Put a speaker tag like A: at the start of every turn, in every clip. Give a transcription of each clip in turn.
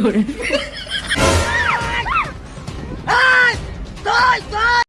A: 요래. 아! 나! 나!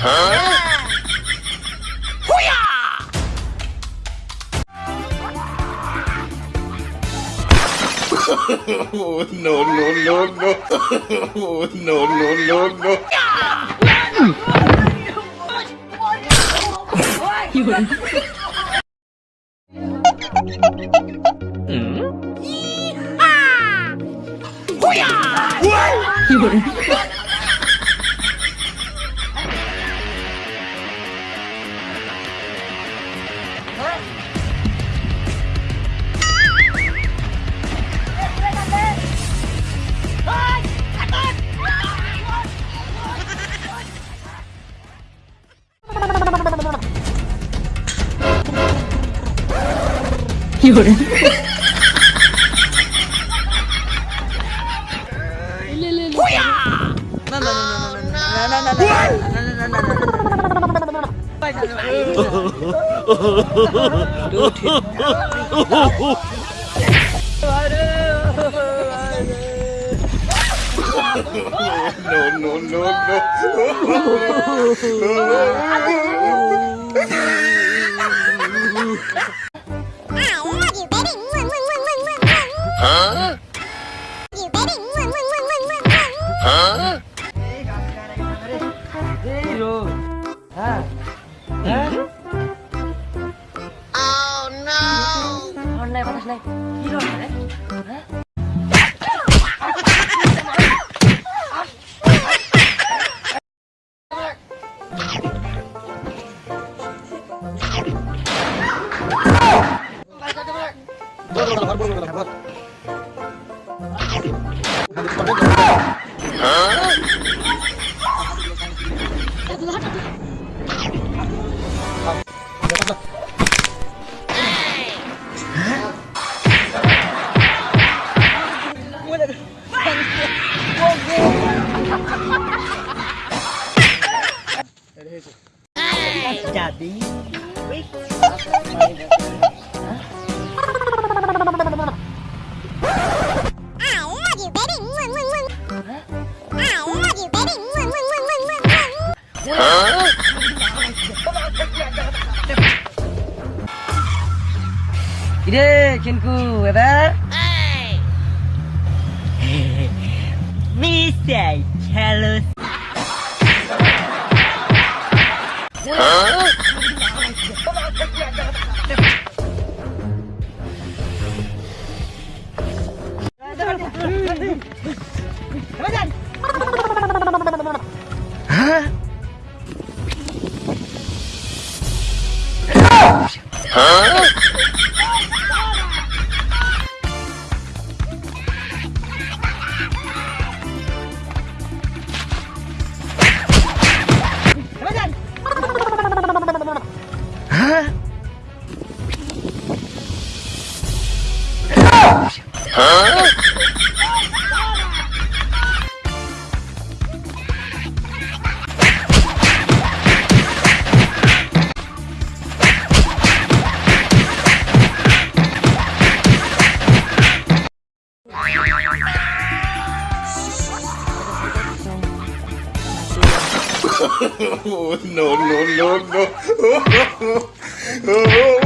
A: 哎！会呀！哈哈哈哈哈哈！No no no no！哈哈哈哈哈哈！No no no no！会呀！嗯。一会。哈哈哈哈哈！会呀！一会。有人。no, no, no, no. no, no, no. しないヒーローじゃないえどうぞどうぞ、頑張ろう、頑張ろう。 이래 친구 해봐 미사일 찰로스 no, no, no, no. Oh,